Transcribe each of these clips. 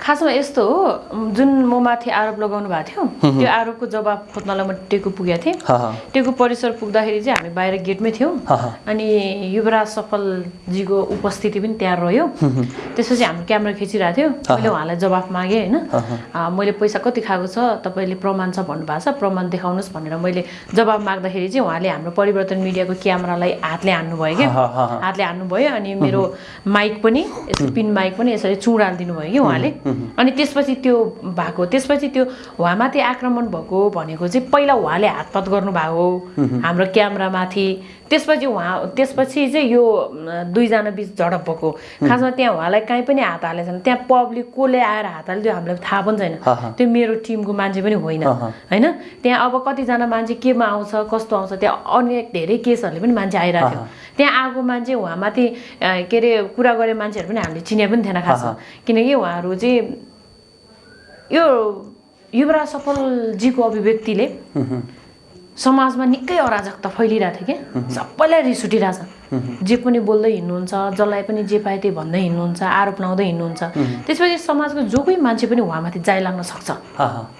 खासमा यस्तो हो जुन म माथि आरोप लगाउनु भएको थियो त्यो आरोपको जवाब खोज्नलाई म टेकु पुगेको थिएँ। टेकु परिसर पुग्दाखेरि चाहिँ हामी बाहिर गेटमै थियौँ। अनि युवराज सफलजीको उपस्थिति पनि त्यहाँ रह्यो। त्यसपछि हाम्रो क्यामेरा खिचिरहेको थियो। मैले उहाँलाई जवाफ मागेँ होइन। मैले पैसा कति खाएको छ तपाईँले प्रमाण छ भन्नुभएको छ प्रमाण देखाउनुहोस् भनेर मैले जवाब माग्दाखेरि चाहिँ उहाँले हाम्रो परिवर्तन मिडियाको क्यामेरालाई हातले हान्नुभयो क्या। हातले हान्नुभयो अनि मेरो माइक पनि यसो पिन माइक पनि यसरी चुडालिदिनु भयो कि उहाँले। अनि त्यसपछि त्यो भएको त्यसपछि त्यो उहाँमाथि आक्रमण भएको भनेको चाहिँ पहिला उहाँले हातपात गर्नुभएको हो हाम्रो क्यामेरामाथि। त्यसपछि उहाँ त्यसपछि चाहिँ यो दुईजना बिच झडप भएको। खासमा त्यहाँ उहाँलाई कहीँ पनि हात हालेको छैन त्यहाँ पब्लिक कसले आएर हात हाल्यो त्यो हामीलाई थाहा पनि छैन। त्यो मेरो टिमको मान्छे पनि होइन। होइन? त्यहाँ अब कतिजना मान्छे केमा आउँछ कस्तो आउँछ त्यहाँ अन्य धेरै केसहरूले पनि मान्छे आइरहेको थियो त्यहाँ आएको मान्छे उहाँमाथि के अरे कुरा गरे मान्छेहरू पनि हामीले चिने पनि थिएन खासमा। किनकि उहाँहरू चाहिँ यो युवराज सफलजीको अभिव्यक्तिले समाजमा निकै अराजकता फैलिरहेको थियो क्या। सबैलाई रिस उठिरहेछ जे पनि बोल्दै हिँड्नुहुन्छ जसलाई पनि जे पाए त्यही भन्दै हिँड्नुहुन्छ आरोप लाउँदै हिँड्नुहुन्छ। त्यसपछि समाजको जो कोही मान्छे पनि उहाँमाथि जाइ लाग्न सक्छ।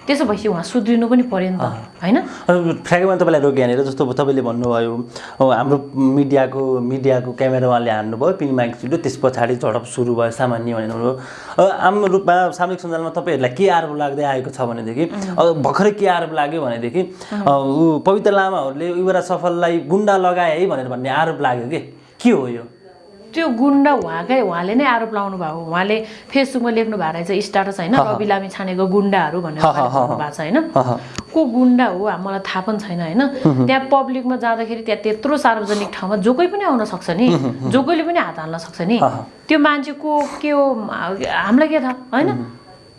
त्यसो भएपछि उहाँ सुध्रिनु पनि पर्यो नि त होइन? ठ्याक्कैमा तपाईँलाई रोक्यो यहाँनिर जस्तो तपाईँले भन्नुभयो हाम्रो मिडियाको मिडियाको क्यामेरा उहाँले हान्नुभयो पिन माइक त्यस पछाडि झडप सुरु भयो सामान्य भनेर आम रूपमा सामाजिक सञ्जालमा तपाईँहरूलाई के आरोप लाग्दै आएको छ भनेदेखि भर्खरै के आरोप लाग्यो भनेदेखि ऊ पवित्र लामाहरूले युवराज सफललाई गुन्डा लगाए है भनेर भन्ने आरोप लाग्यो कि? के हो यो? त्यो गुन्डा उहाँकै उहाँले नै आरोप लाउनु भएको। उहाँले फेसबुकमा लेख्नु भएको रहेछ स्टाटस होइन रवि लामी छानेको गुन्डाहरू भनेर भन्नु भएको छ होइन। को गुन्डा हो? मलाई थाहा पनि छैन होइन? त्यहाँ पब्लिकमा जाँदाखेरि त्यहाँ त्यत्रो सार्वजनिक ठाउँमा जो कोही पनि आउन सक्छ नि जो कोहीले पनि हात हाल्न सक्छ नि। त्यो मान्छे को के हो? हामीलाई के थाहा होइन?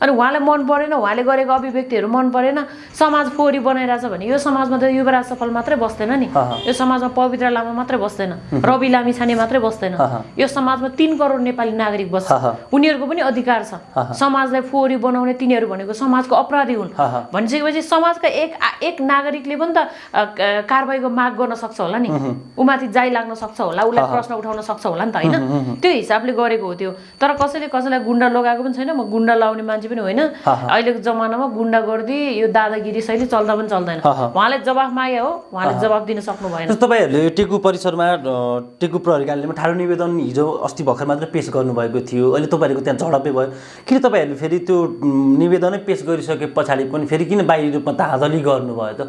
अनि उहाँलाई मन परेन उहाँले गरेको अभिव्यक्तिहरू मन परेन। समाज फोहोरी बनाइरहेछ भने यो समाजमा त युवराज सफल मात्रै बस्दैन नि। यो समाजमा पवित्र लामा मात्रै बस्दैन रवि लामी छाने मात्रै बस्दैन। यो समाजमा तिन करोड नेपाली नागरिक बस्छ। उनीहरूको पनि अधिकार छ। समाजलाई फोहोरी बनाउने तिनीहरू भनेको समाजको अपराधी हुन्। भनिसकेपछि समाजका एक एक नागरिकले पनि त अ, क- कारबाहीको माग गर्न सक्छ होला नि। उमाथि जाइ लाग्न सक्छ होला उसलाई प्रश्न उठाउन सक्छ होला नि त होइन? त्यो हिसाबले गरेको हो त्यो। तर कसैले कसैलाई गुन्डा लगाएको पनि छैन म गुन्डा लाउने मान्छे पनि होइन। अहिलेको जमानामा गुन्डा गर्दी यो दादागिरी शैली चल्दा पनि चल्दैन। उहाँले जवाफ मागे हो उहाँले जवाफ दिन सक्नु भएन। तपाईँहरूले टेकु परिसरमा टेकु प्रहरी कार्यालयमा ठाडो निवेदन हिजो अस्ति भर्खर मात्र पेस गर्नुभएको थियो। अहिले तपाईँहरूको त्यहाँ झडपै भयो। किन तपाईँहरूले फेरि त्यो निवेदनै पेस गरिसके पछाडि पनि फेरि किन बाहिरी रूपमा धाँधली गर्नुभयो त?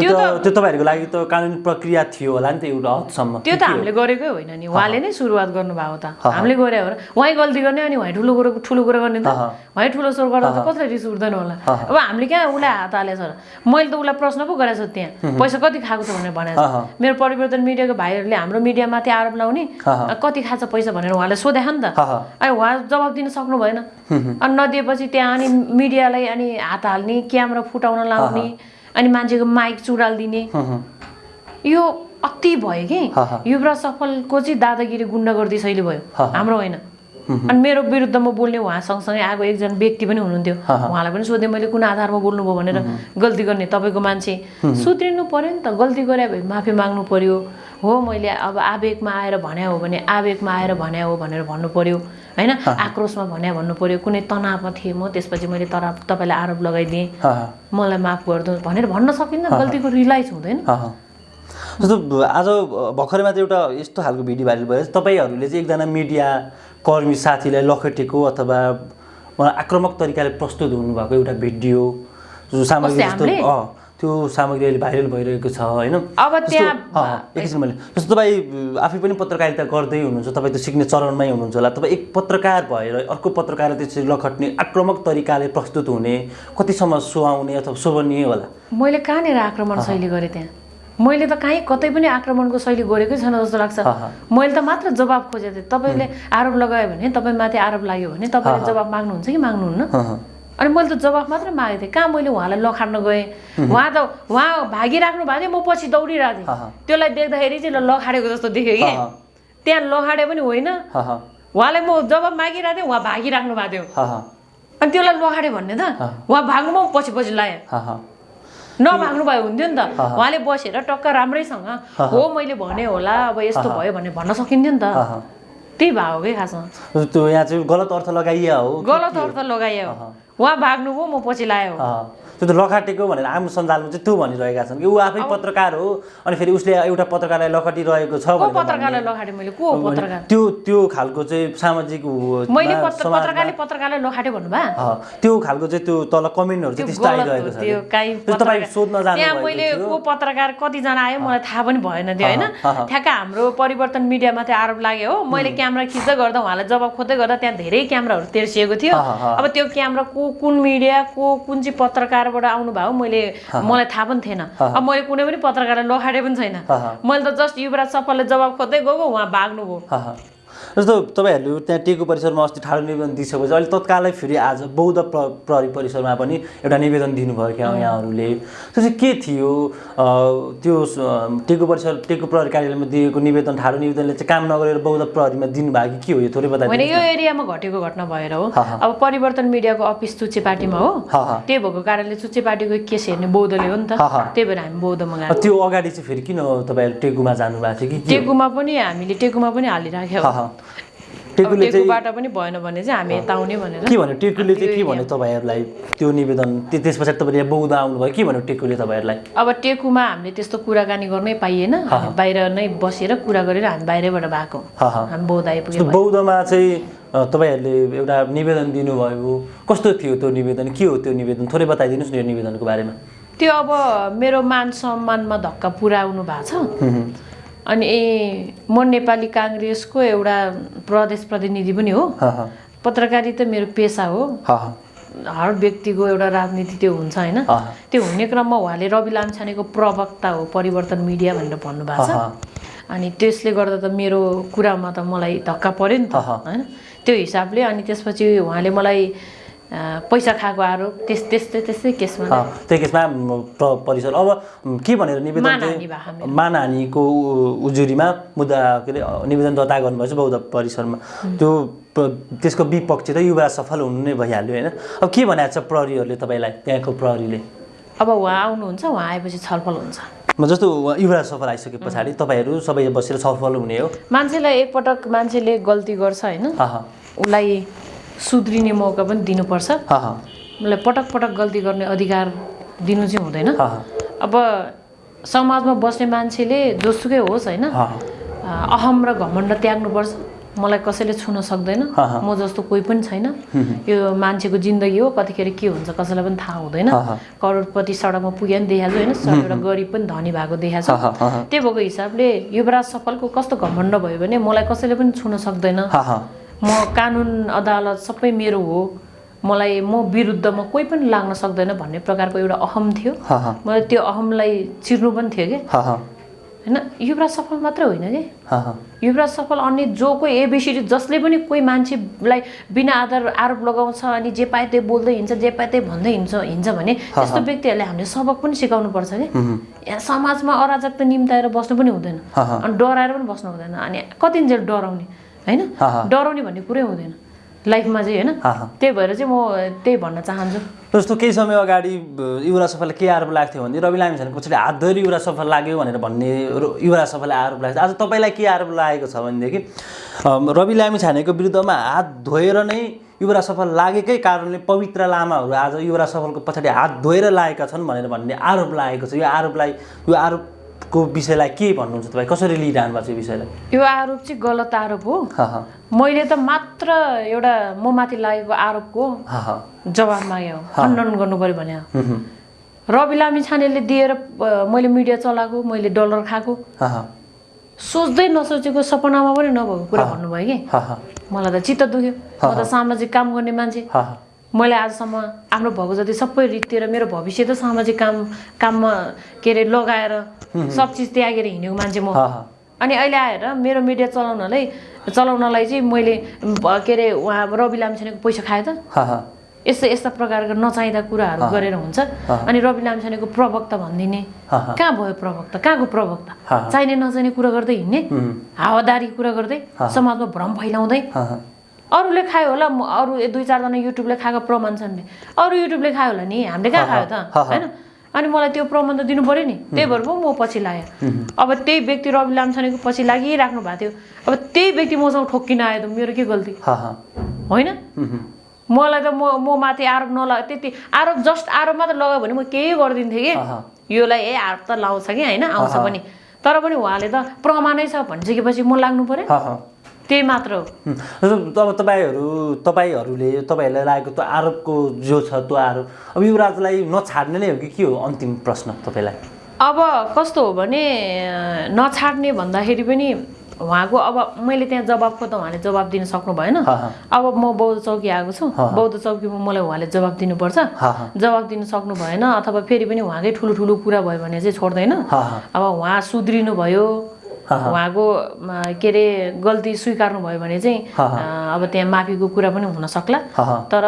त्यो त त्यो तपाईँहरूको लागि त कानुनी प्रक्रिया थियो होला नि त एउटा हदसम्म। त्यो त? हामीले गरेकै होइन नि। उहाँले नै सुरुवात गर्नुभएको त। हामीले गरे हो र उहाँ गल्ती गर्ने अनि उहाँ ठुलो कुरो ठुलो कुरो गर्ने त। उहाँ ठुलो स्वर गर्दा त कसरी रिस उठ्दैन होला? अब हामीले कहाँ उसलाई हात हालेछ र मैले त उसलाई प्रश्न पो गरेको छु त्यहाँ पैसा कति खाएको छ भनेर भनेको। छ मेरो परिवर्तन मिडियाको भाइहरूले हाम्रो मिडियामाथि आरोप लाउने। कति खान्छ पैसा भनेर उहाँले सोधे नि त। अनि उहाँ जवाब दिन सक्नु भएन। अनि नदिएपछि त्यहाँ अनि मिडियालाई अनि हात हाल्ने क्यामेरा फुटाउन लाउने। अनि मान्छेको माइक चुडालिदिने यो अति भयो कि। युवराज सफलको चाहिँ दादागिरी गुन्डागर्दी शैली भयो। हाम्रो होइन। अनि मेरो विरुद्धमा बोल्ने उहाँ सँगसँगै आएको एकजना व्यक्ति पनि हुनुहुन्थ्यो। उहाँलाई पनि सोधेँ मैले कुन आधारमा बोल्नुभयो भनेर गल्ती गर्ने तपाईँको मान्छे। सुध्रिनु पर्यो नि त। गल्ती गरे भए माफी माग्नु पर्यो। हो मैले अब आवेगमा आएर भने हो भने आवेगमा आएर भने हो भनेर भन्नु पर्यो। होइन? आक्रोशमा भने भन्नु पर्यो कुनै तनावमा थिएँ म त्यसपछि मैले तनाव तपाईँलाई आरोप लगाइदिएँ। मलाई माफ गरिदिनु भनेर भन्न सकिन्न गल्तीको रिलाइज हुँदैन। जस्तो आज भर्खरै मात्र एउटा यस्तो खालको भिडियो भाइरल भयो। तपाईँहरूले चाहिँ एकजना मिडिया कर्मी साथीलाई लखेटेको अथवा आक्रामक तरिकाले प्रस्तुत हुनुभएको एउटा भिडियो जो सामग्री जस्तो त्यो सामग्री अहिले भाइरल भइरहेको छ होइन? अब त्यहाँ- एकैछिन मैले जस्तो तपाईँ आफै पनि पत्रकारिता गर्दै हुनुहुन्छ तपाईँ त सिक्ने चरणमै हुनुहुन्छ होला तपाईँ एक पत्रकार भएर अर्को पत्रकार त्यसरी लखट्ने आक्रामक तरिकाले प्रस्तुत हुने कतिसम्म सुहाउने अथवा शोभनीय होला? मैले कहाँनिर आक्रमण शैली गरेँ त्यहाँ? मैले त कहीँ कतै पनि आक्रमणको शैली गरेकै छैन जस्तो लाग्छ। मैले त मात्र जवाब खोजेको थिएँ। तपाईँले आरोप लगायो भने तपाईँमाथि आरोप लाग्यो भने तपाईँले जवाब माग्नुहुन्छ कि माग्नुहुन्न। अनि मैले त जवाब मात्र मागेको थिएँ। कहाँ मैले उहाँलाई लखाड्न गएँ? उहाँ। त उहाँ भागिराख्नु भएको थियो म पछि दौडिरहेको। थिएँ। त्यसलाई देख्दाखेरि चाहिँ लखाडेको जस्तो देख्यो कि। त्यहाँ लखाडे पनि होइन। उहाँलाई म जवाब मागिरहेको थिएँ उहाँ भागिराख्नु भएको थियो। अनि त्यसलाई लखाडे भन्ने त। उहाँ भाग्नु म पछि पछि लाएँ। नभाग्नु भयो हुन्थ्यो नि त। उहाँले बसेर टक्क राम्रैसँग हो मैले भने होला अब यस्तो भयो भन्ने भन्न सकिन्थ्यो नि त। त्यही भयो कि खासमा। त्यो यहाँ चाहिँ गलत अर्थ कि गलत? अर्थ लगाइयो उहाँ भाग्नुभयो म पछि लायो। त्यो त लखाटेको भनेर आम सञ्जालमा चाहिँ त्यो भनिरहेका छन् कि ऊ आफै पत्रकार हो अनि फेरि उसले एउटा पत्रकारलाई लखटिरहेको छ पत्रकारलाई। लखाटे मैले? को पत्रकार? त्यो त्यो खालको चाहिँ सामाजिक मैले पत्रकारले पत्रकारलाई लखाटे भन्नुभयो? त्यो खालको चाहिँ त्यो तल कमेन्टहरू चाहिँ त्यो त्यस्तो आइरहेको छ त्यो तपाईँ सोध्न त्यहाँ जानु मैले को पत्रकार कतिजना आयो मलाई थाहा पनि भएन त्यो होइन। ठ्याक्क हाम्रो परिवर्तन मिडियामाथि आरोप लाग्यो हो। मैले क्यामेरा खिच्दै गर्दा उहाँलाई जवाब खोज्दै गर्दा त्यहाँ धेरै क्यामेराहरू तेर्सिएको थियो। अब त्यो क्यामेरा को कुन मिडिया को कुन चाहिँ पत्रकारबाट आउनुभयो मैले मलाई थाहा पनि थिएन। अब मैले कुनै पनि पत्रकारलाई लखाटे पनि छैन। मैले त जस्ट युवराज सफलले जवाब खोज्दै गएको उहाँ भाग्नुभयो। जस्तो तपाईँहरूले त्यहाँ टेको परिसरमा अस्ति ठाडो निवेदन दिइसकेपछि अहिले तत्कालै फेरि आज बौद्ध प्र प्रहरी परिसरमा पनि एउटा निवेदन दिनुभयो क्या यहाँहरूले। त्यो चाहिँ के थियो? त्यो टेको परिसर टेको प्रहरी कार्यालयमा दिएको निवेदन ठाडो निवेदनले चाहिँ काम नगरेर बौद्ध प्रहरीमा दिनुभयो कि के हो यो? थोरै बताइदिनु यो एरियामा घटेको घटना भएर हो। अब परिवर्तन मिडियाको अफिस चुच्चे पार्टीमा हो। त्यही भएको कारणले चुच्चे पार्टीको केस हेर्ने बौद्धले हो नि त। त्यही भएर हामी बौद्धमा गएको त्यो अगाडि चाहिँ फेरि किन तपाईँहरू टेकुमा जानुभएको थियो कि? टेकुमा पनि हामीले टेकुमा पनि हालिराख्यो। टेकुले टेकुबाट पनि भएन भने चाहिँ हामी यता आउने भनेर। के भन्यो? टेकुले चाहिँ के भन्यो तपाईँहरूलाई? त्यो निवेदन त्यो त्यस पछाडि तपाईँले यहाँ बौद्ध आउनुभयो के भन्यो टेकुले तपाईँहरूलाई? अब टेकुमा हामीले त्यस्तो कुराकानी गर्नै पाइएन। बाहिर नै बसेर कुरा गरेर हामी बाहिरैबाट भएको। हामी बौद्ध आइपुग्यौँ बौद्धमा चाहिँ तपाईँहरूले एउटा निवेदन दिनुभयो। कस्तो थियो त्यो निवेदन? के हो त्यो निवेदन? थोरै बताइदिनुहोस् न यो निवेदनको बारेमा। त्यो अब मेरो मान सम्मानमा धक्का पुऱ्याउनु भएको छ। अनि म नेपाली काङ्ग्रेसको एउटा प्रदेश प्रतिनिधि पनि हो। पत्रकारिता मेरो पेसा हो। हर व्यक्तिको एउटा राजनीति त्यो हुन्छ होइन। त्यो हुने क्रममा उहाँले रवि लामछानेको प्रवक्ता हो परिवर्तन मिडिया भनेर भन्नुभएको छ। अनि त्यसले गर्दा त मेरो कुरामा त मलाई धक्का पऱ्यो नि त। होइन। त्यो हिसाबले अनि त्यसपछि उहाँले मलाई पैसा खाएको आरोप त्यस त्यस्तै त्यस्तै केसमा अ, त्यो केसमा परिसर अब के भनेर निवेदन चाहिँ। मानहानिको उजुरीमा मुद्दा के अरे निवेदन दर्ता गर्नुभएछ बौद्ध परिसरमा त्यो त्यसको विपक्ष त युवा सफल हुनु नै भइहाल्यो होइन? अब के भनेको छ प्रहरीहरूले तपाईँलाई त्यहाँको प्रहरीले? अब उहाँ आउनुहुन्छ उहाँ आएपछि छलफल हुन्छ। म जस्तो युवराज सफल आइसके पछाडि तपाईँहरू सबै बसेर छलफल हुने हो। मान्छेलाई एकपटक मान्छेले गल्ती गर्छ होइन? उसलाई सुध्रिने मौका पनि दिनुपर्छ। उसलाई पटक पटक गल्ती गर्ने अधिकार दिनु चाहिँ हुँदैन। अब समाजमा बस्ने मान्छेले जोसुकै होस् होइन? अहम र घमण्ड त्याग्नुपर्छ। मलाई कसैले छुन सक्दैन। म जस्तो कोही पनि छैन। यो मान्छेको जिन्दगी हो कतिखेर के हुन्छ कसैलाई पनि थाहा हुँदैन। करोडपति सडकमा पुगे पनि देखाएको होइन? एउटा गरिब पनि धनी भएको देखाएको। छ त्यही भएको हिसाबले युवराज सफलको कस्तो घमण्ड भयो भने मलाई कसैले पनि छुन सक्दैन। म कानुन अदालत सबै मेरो हो। मलाई म विरुद्धमा कोही पनि लाग्न सक्दैन भन्ने प्रकारको एउटा अहम थियो। मलाई त्यो अहमलाई चिर्नु पनि थियो कि? हा हा। होइन युवराज सफल मात्रै होइन कि? हा हा। युवराज सफल अन्य जो कोही एबिसिडी जसले पनि कोही मान्छेलाई बिना आधार आरोप लगाउँछ अनि जे पाए त्यही बोल्दै हिँड्छ जे पाए त्यही भन्दै हिँड्छ हिँड्छ भने त्यस्तो व्यक्तिहरूले हामीले सबक पनि सिकाउनु पर्छ कि? यहाँ समाजमा अराजकता निम्ताएर बस्नु पनि हुँदैन। अनि डराएर पनि बस्नु हुँदैन। अनि कतिन्जेल डराउने। होइन। डराउने भन्ने कुरै हुँदैन। लाइफमा चाहिँ होइन। त्यही भएर चाहिँ म त्यही भन्न चाहन्छु। जस्तो केही समय अगाडि युवराज सफललाई के आरोप लाग्थ्यो भने रवि लामिछानेको पछाडि हात धरी युवराज सफल लाग्यो भनेर भन्ने युवराज सफललाई आरोप लाग्थ्यो आज तपाईँलाई के आरोप लागेको छ भनेदेखि रवि लामिछानेको विरुद्धमा हात धोएर नै युवराज सफल लागेकै कारणले पवित्र लामाहरू आज युवराज सफलको पछाडि हात धोएर लागेका छन् भनेर भन्ने आरोप लागेको छ। यो आरोपलाई यो आरोपको विषयलाई के भन्नुहुन्छ तपाईँ? कसरी लिइरहनु भएको छ यो विषयलाई? यो आरोप चाहिँ गलत आरोप हो। मैले त मात्र एउटा म माथि लागेको आरोपको हा। हा जवाब मागे हो खण्डन गर्नु पऱ्यो भने। रवि लामी छानेले दिएर मैले मिडिया चलाएको मैले डलर खाएको। सोच्दै नसोचेको सपनामा पनि नभएको कुरा भन्नुभयो कि? मलाई त चित्त दुख्यो। म त सामाजिक काम गर्ने मान्छे। मैले आजसम्म आफ्नो भएको जति सबै रित्तिर मेरो भविष्य त सामाजिक काम काममा के अरे लगाएर सब चिज त्यागेर हिँडेको मान्छे म। अनि अहिले आएर मेरो मिडिया चलाउनलाई चलाउनलाई चाहिँ मैले के अरे उहाँ रवि लामिछानेको पैसा खाएँ त? यस्तो यस्ता प्रकारका नचाहिँदा कुराहरू गरेर हुन्छ। अनि रवि लामिछानेको प्रवक्ता भनिदिने। कहाँ भयो प्रवक्ता? कहाँको प्रवक्ता। चाहिने नचाहिने कुरा गर्दै हिँड्ने। हावादारी कुरा गर्दै समाजमा भ्रम फैलाउँदै। अरूले खायो होला अरू दुई चारजना युट्युबले खाएको प्रमाण छन् नि। अरू युट्युबले खायो होला नि हामीले कहाँ खायो त। होइन? अनि मलाई त्यो प्रमाण त दिनु पऱ्यो नि। त्यही भएर पो म पछि लागेँ अब त्यही व्यक्ति रवि लामछानेको पछि लागिराख्नु भएको थियो। अब त्यही व्यक्ति मसँग ठोक्किन आयो त मेरो के गल्ती? होइन? मलाई त म म माथि आरोप नलगा त्यति आरोप जस्ट आरोप मात्र लगायो भने म केही गरिदिन्थेँ कि। योलाई ए आरोप त लाउँछ कि होइन? आउँछ। पनि। तर पनि उहाँले त प्रमाणै छ भनिसकेपछि म लाग्नु पऱ्यो। त्यही मात्र हो अब तपाईँहरू तपाईँहरूले तपाईँहरूलाई लागेको त्यो आरोपको जो छ त्यो आरोप अब युवराजलाई नछाड्ने नै हो कि के हो अन्तिम प्रश्न तपाईँलाई अब कस्तो हो भने नछाड्ने भन्दाखेरि पनि उहाँको अब मैले त्यहाँ जवाबको त उहाँले जवाब दिन सक्नु भएन। अब म बौद्ध चौकी आएको छु। बौद्ध चौकीमा मलाई उहाँले जवाब दिनुपर्छ। जवाब दिन सक्नु भएन अथवा फेरि पनि उहाँकै ठुलो ठुलो कुरा भयो भने चाहिँ छोड्दैन। अब उहाँ सुध्रिनु भयो। उहाँको के अरे गल्ती स्वीकार्नु भयो भने चाहिँ अब त्यहाँ माफीको कुरा पनि हुन सक्ला। तर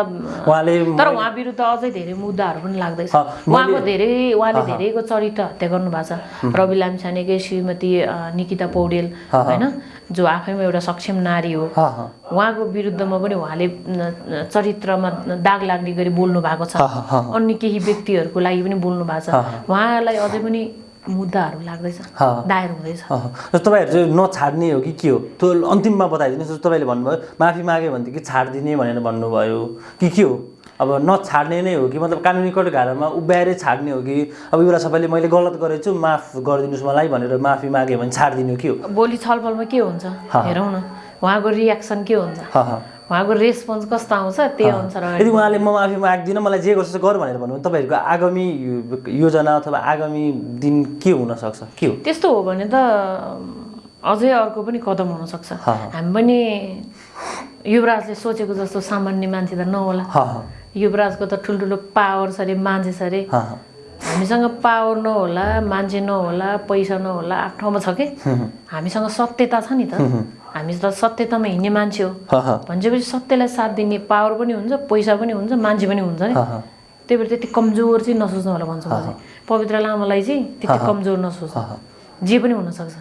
उहाँले तर उहाँ विरुद्ध अझै धेरै मुद्दाहरू पनि लाग्दैछ। उहाँको धेरै उहाँले धेरैको चरित्र हत्या गर्नु भएको छ रवि लामछानेकै श्रीमती निकिता पौडेल। होइन जो आफैमा एउटा सक्षम नारी हो। उहाँको विरुद्धमा पनि उहाँले चरित्रमा दाग लाग्ने गरी बोल्नु भएको छ। अन्य केही व्यक्तिहरूको लागि पनि बोल्नु भएको छ। उहाँलाई अझै पनि मुद्दाहरू लाग्दैछ। दायर हुँदैछ। र तपाईँहरू चाहिँ नछाड्ने हो कि के हो? त्यो अन्तिममा बताइदिनुहोस् जस्तो तपाईँले भन्नुभयो माफी माग्यो भनेदेखि छाडिदिने भनेर भन्नुभयो। कि के हो? अब नछाड्ने नै हो कि? मतलब कानुनी कटघारामा उभ्याएरै छाड्ने हो कि? अब एउटा सबैले मैले गलत गरेछु माफ गरिदिनुहोस् मलाई भनेर माफी माग्यो भने छाडिदिनु के हो? भोलि छलफलमा के हुन्छ। हेरौँ न उहाँको रियाक्सन के हुन्छ? उहाँको रेस्पोन्स कस्तो आउँछ त्यही अनुसार यदि उहाँले म माफी माग्दिनँ मलाई जे गर्छ गर भनेर भन्नुभयो भने तपाईँहरूको आगामी योजना अथवा आगामी दिन के हुनसक्छ? के हो? त्यस्तो हो भने त अझै अर्को पनि कदम हुनसक्छ। हामी पनि युवराजले सोचेको जस्तो सामान्य मान्छे त नहोला। युवराजको त ठुल्ठुलो पावर छ अरे मान्छे छ अरे। हामीसँग पावर नहोला मान्छे नहोला पैसा नहोला आफ्नो ठाउँमा छ कि? हामीसँग सत्यता छ नि त। हामी त सत्यतामा हिँड्ने मान्छे हो। भनेपछि सत्यलाई साथ दिने पावर पनि हुन्छ पैसा पनि हुन्छ मान्छे पनि हुन्छ नि। त्यही भएर त्यति कमजोर चाहिँ नसोच्नु होला भन्छु म चाहिँ पवित्र लामालाई चाहिँ त्यति कमजोर नसोच्नु। जे पनि हुनसक्छ।